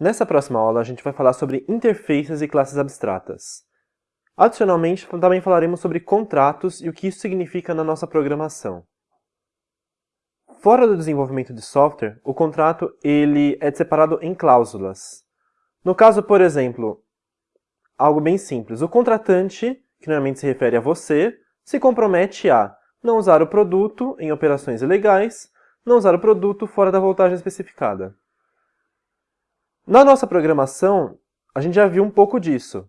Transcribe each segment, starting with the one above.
Nessa próxima aula, a gente vai falar sobre interfaces e classes abstratas. Adicionalmente, também falaremos sobre contratos e o que isso significa na nossa programação. Fora do desenvolvimento de software, o contrato ele é separado em cláusulas. No caso, por exemplo, algo bem simples, o contratante, que normalmente se refere a você, se compromete a não usar o produto em operações ilegais, não usar o produto fora da voltagem especificada. Na nossa programação, a gente já viu um pouco disso.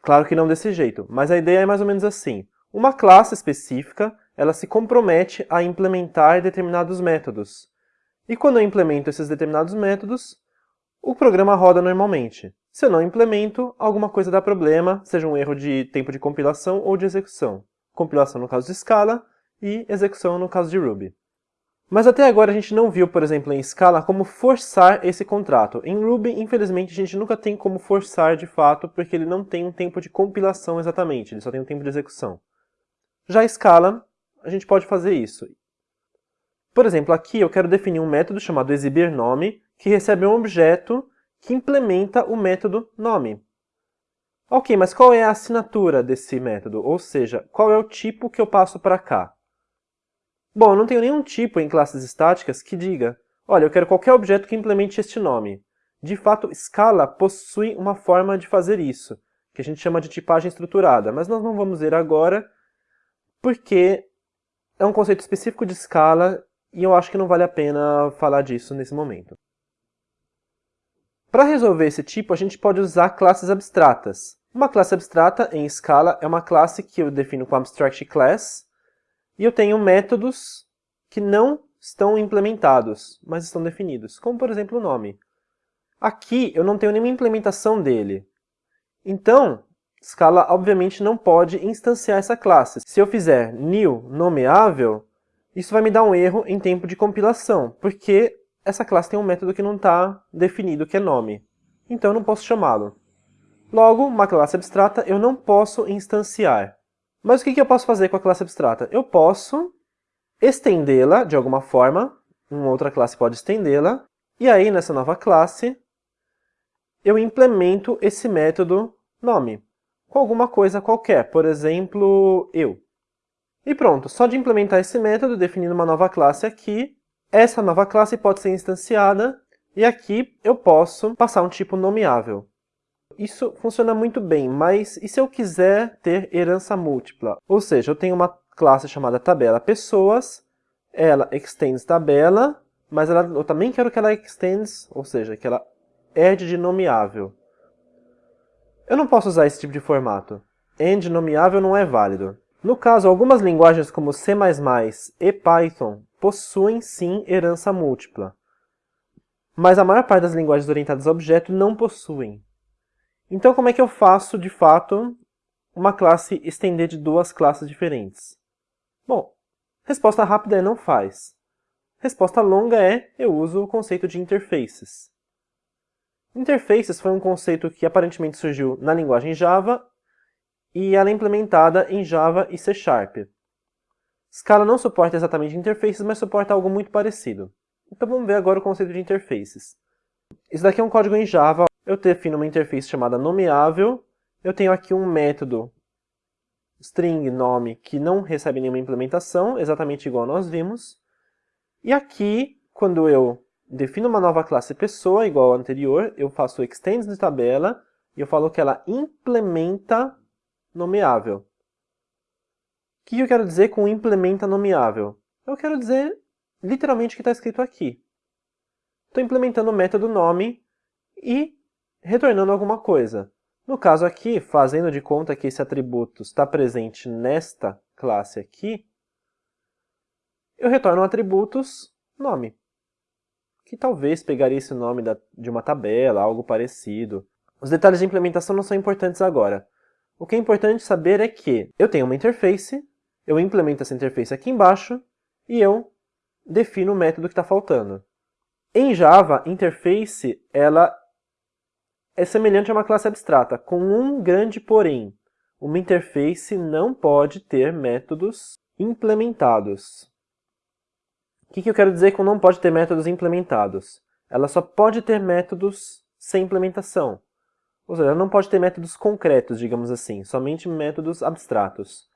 Claro que não desse jeito, mas a ideia é mais ou menos assim. Uma classe específica, ela se compromete a implementar determinados métodos. E quando eu implemento esses determinados métodos, o programa roda normalmente. Se eu não implemento, alguma coisa dá problema, seja um erro de tempo de compilação ou de execução. Compilação no caso de Scala e execução no caso de Ruby. Mas até agora a gente não viu, por exemplo, em Scala, como forçar esse contrato. Em Ruby, infelizmente, a gente nunca tem como forçar de fato, porque ele não tem um tempo de compilação exatamente, ele só tem um tempo de execução. Já em Scala, a gente pode fazer isso. Por exemplo, aqui eu quero definir um método chamado exibirNome, que recebe um objeto que implementa o método nome. Ok, mas qual é a assinatura desse método? Ou seja, qual é o tipo que eu passo para cá? Bom, eu não tenho nenhum tipo em classes estáticas que diga olha, eu quero qualquer objeto que implemente este nome. De fato, Scala possui uma forma de fazer isso, que a gente chama de tipagem estruturada, mas nós não vamos ver agora, porque é um conceito específico de Scala e eu acho que não vale a pena falar disso nesse momento. Para resolver esse tipo, a gente pode usar classes abstratas. Uma classe abstrata, em Scala, é uma classe que eu defino com abstract class, e eu tenho métodos que não estão implementados, mas estão definidos, como por exemplo o nome. Aqui eu não tenho nenhuma implementação dele. Então, Scala obviamente não pode instanciar essa classe. Se eu fizer new nomeável, isso vai me dar um erro em tempo de compilação, porque essa classe tem um método que não está definido, que é nome. Então eu não posso chamá-lo. Logo, uma classe abstrata eu não posso instanciar. Mas o que eu posso fazer com a classe abstrata? Eu posso estendê-la de alguma forma, uma outra classe pode estendê-la, e aí nessa nova classe eu implemento esse método nome com alguma coisa qualquer, por exemplo, eu. E pronto, só de implementar esse método, definindo uma nova classe aqui, essa nova classe pode ser instanciada, e aqui eu posso passar um tipo nomeável. Isso funciona muito bem, mas e se eu quiser ter herança múltipla? Ou seja, eu tenho uma classe chamada tabela pessoas, ela extends tabela, mas ela, eu também quero que ela extends, ou seja, que ela add de nomeável. Eu não posso usar esse tipo de formato. End nomeável não é válido. No caso, algumas linguagens como C++ e Python possuem sim herança múltipla. Mas a maior parte das linguagens orientadas a objeto não possuem. Então, como é que eu faço, de fato, uma classe estender de duas classes diferentes? Bom, resposta rápida é não faz. Resposta longa é eu uso o conceito de interfaces. Interfaces foi um conceito que aparentemente surgiu na linguagem Java e ela é implementada em Java e C Sharp. Scala não suporta exatamente interfaces, mas suporta algo muito parecido. Então vamos ver agora o conceito de interfaces. Isso daqui é um código em Java eu defino uma interface chamada nomeável, eu tenho aqui um método string nome que não recebe nenhuma implementação, exatamente igual nós vimos. E aqui, quando eu defino uma nova classe pessoa, igual ao anterior, eu faço extends de tabela e eu falo que ela implementa nomeável. O que eu quero dizer com implementa nomeável? Eu quero dizer literalmente o que está escrito aqui. Estou implementando o método nome e retornando alguma coisa. No caso aqui, fazendo de conta que esse atributo está presente nesta classe aqui, eu retorno atributos nome, que talvez pegaria esse nome de uma tabela, algo parecido. Os detalhes de implementação não são importantes agora. O que é importante saber é que eu tenho uma interface, eu implemento essa interface aqui embaixo, e eu defino o método que está faltando. Em Java, interface ela é semelhante a uma classe abstrata, com um grande porém. Uma interface não pode ter métodos implementados. O que, eu quero dizer com não pode ter métodos implementados? ela só pode ter métodos sem implementação. Ou seja, ela não pode ter métodos concretos, digamos assim, somente métodos abstratos.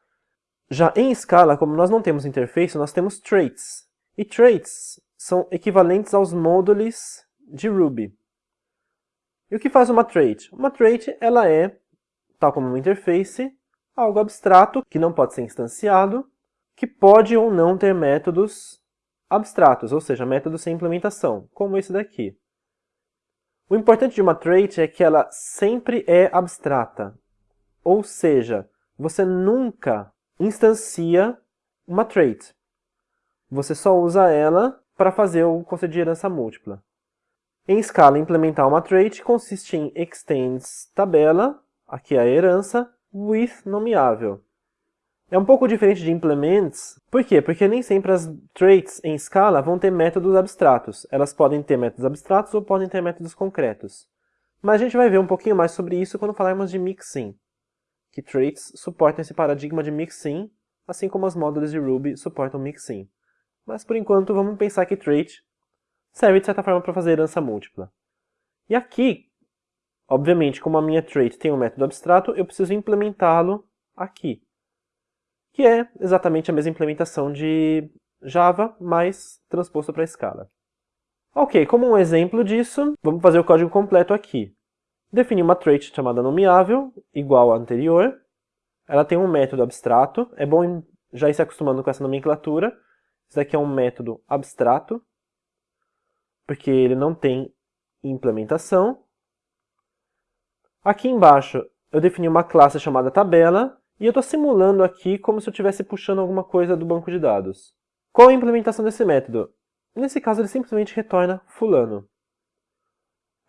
Já em Scala, como nós não temos interface, nós temos traits. E traits são equivalentes aos módulos de Ruby. E o que faz uma trait? Uma trait ela é, tal como uma interface, algo abstrato que não pode ser instanciado, que pode ou não ter métodos abstratos, ou seja, métodos sem implementação, como esse daqui. O importante de uma trait é que ela sempre é abstrata. Ou seja, você nunca instancia uma trait. Você só usa ela para fazer o conceito de herança múltipla. Em Scala, implementar uma trait consiste em extends tabela, aqui é a herança, with nomeável. É um pouco diferente de implements. Por quê? Porque nem sempre as traits em Scala vão ter métodos abstratos. Elas podem ter métodos abstratos ou podem ter métodos concretos. Mas a gente vai ver um pouquinho mais sobre isso quando falarmos de mixin, que traits suportam esse paradigma de mixin, assim como os módulos de Ruby suportam mixin. Mas por enquanto vamos pensar que trait serve de certa forma para fazer herança múltipla. E aqui, obviamente, como a minha trait tem um método abstrato, eu preciso implementá-lo aqui que é exatamente a mesma implementação de Java, mas transposto para Scala. Ok, como um exemplo disso, vamos fazer o código completo aqui. Definir uma trait chamada nomeável, igual à anterior. Ela tem um método abstrato, é bom já ir se acostumando com essa nomenclatura. Isso daqui é um método abstrato, porque ele não tem implementação. Aqui embaixo eu defini uma classe chamada tabela, e eu estou simulando aqui como se eu estivesse puxando alguma coisa do banco de dados. Qual a implementação desse método? Nesse caso ele simplesmente retorna fulano.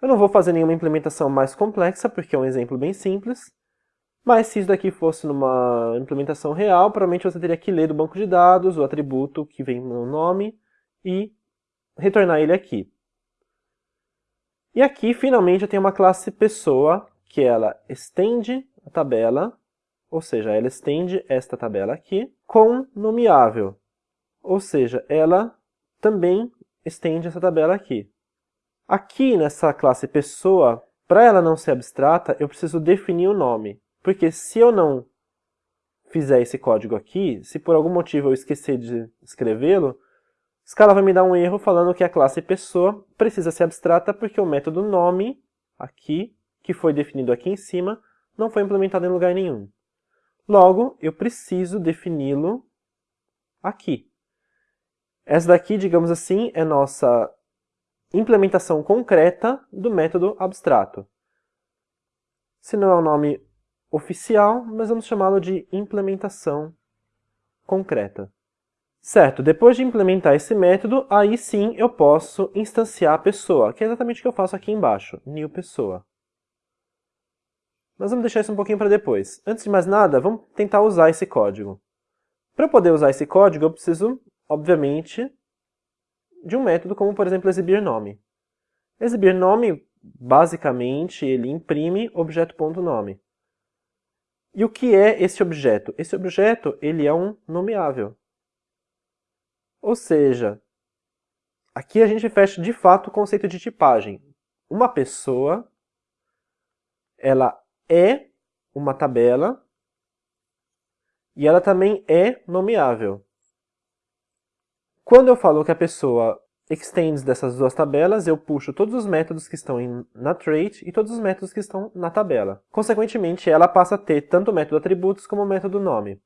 Eu não vou fazer nenhuma implementação mais complexa, porque é um exemplo bem simples. Mas se isso daqui fosse numa implementação real, provavelmente você teria que ler do banco de dados o atributo que vem no nome e retornar ele aqui. E aqui, finalmente, eu tenho uma classe pessoa, que ela estende a tabela ou seja, ela estende esta tabela aqui com nomeável, ou seja, ela também estende essa tabela aqui. Aqui nessa classe pessoa, para ela não ser abstrata, eu preciso definir o nome, porque se eu não fizer esse código aqui, se por algum motivo eu esquecer de escrevê-lo, Scala vai me dar um erro falando que a classe pessoa precisa ser abstrata porque o método nome, aqui, que foi definido aqui em cima, não foi implementado em lugar nenhum. Logo, eu preciso defini-lo aqui. Essa daqui, digamos assim, é nossa implementação concreta do método abstrato. Se não é o nome oficial, mas vamos chamá-lo de implementação concreta. Certo, depois de implementar esse método, aí sim eu posso instanciar a pessoa, que é exatamente o que eu faço aqui embaixo, new pessoa. Mas vamos deixar isso um pouquinho para depois. Antes de mais nada, vamos tentar usar esse código. Para poder usar esse código, eu preciso, obviamente, de um método como, por exemplo, exibir nome. Exibir nome, basicamente, ele imprime objeto.nome. E o que é esse objeto? Esse objeto ele é um nomeável. Ou seja, aqui a gente fecha de fato o conceito de tipagem. Uma pessoa, ela é uma tabela e ela também é nomeável. Quando eu falo que a pessoa extends dessas duas tabelas, eu puxo todos os métodos que estão na trait e todos os métodos que estão na tabela. Consequentemente, ela passa a ter tanto o método atributos como o método nome,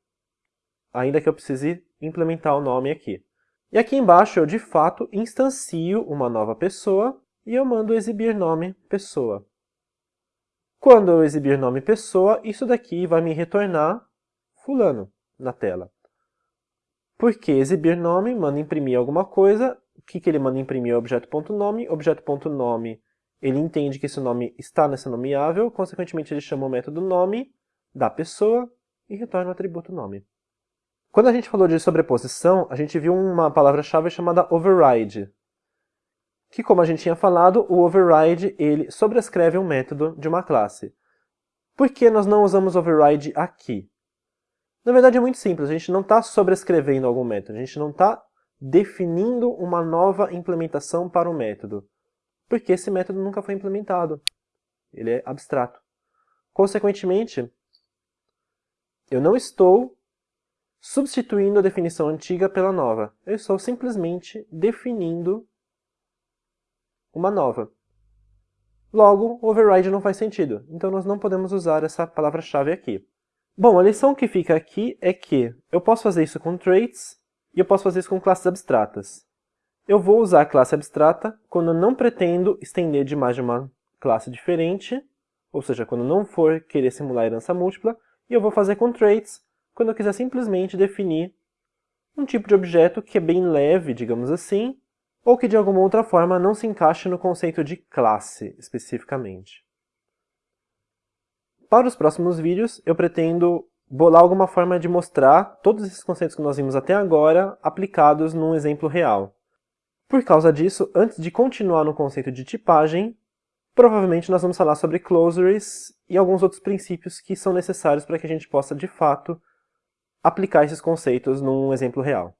ainda que eu precise implementar o nome aqui. E aqui embaixo eu, de fato, instancio uma nova pessoa e eu mando exibir nome pessoa. Quando eu exibir nome pessoa, isso daqui vai me retornar fulano na tela. Porque exibir nome manda imprimir alguma coisa, o que, que ele manda imprimir é objeto.nome, objeto.nome ele entende que esse nome está nessa nomeável, consequentemente ele chama o método nome da pessoa e retorna o atributo nome. Quando a gente falou de sobreposição, a gente viu uma palavra-chave chamada override, que, como a gente tinha falado, o override ele sobrescreve um método de uma classe. Por que nós não usamos override aqui? Na verdade é muito simples, a gente não está sobrescrevendo algum método, a gente não está definindo uma nova implementação para o método. porque esse método nunca foi implementado. Ele é abstrato. Consequentemente, eu não estou substituindo a definição antiga pela nova. Eu estou simplesmente definindo uma nova. Logo, override não faz sentido, então nós não podemos usar essa palavra-chave aqui. Bom, a lição que fica aqui é que eu posso fazer isso com traits e eu posso fazer isso com classes abstratas. Eu vou usar a classe abstrata quando eu não pretendo estender de mais de uma classe diferente, ou seja, quando não for querer simular herança múltipla, e eu vou fazer com traits quando eu quiser simplesmente definir um tipo de objeto que é bem leve, digamos assim, ou que de alguma outra forma não se encaixe no conceito de classe, especificamente. Para os próximos vídeos, eu pretendo bolar alguma forma de mostrar todos esses conceitos que nós vimos até agora aplicados num exemplo real. Por causa disso, antes de continuar no conceito de tipagem, provavelmente nós vamos falar sobre closures e alguns outros princípios que são necessários para que a gente possa, de fato, aplicar esses conceitos num exemplo real.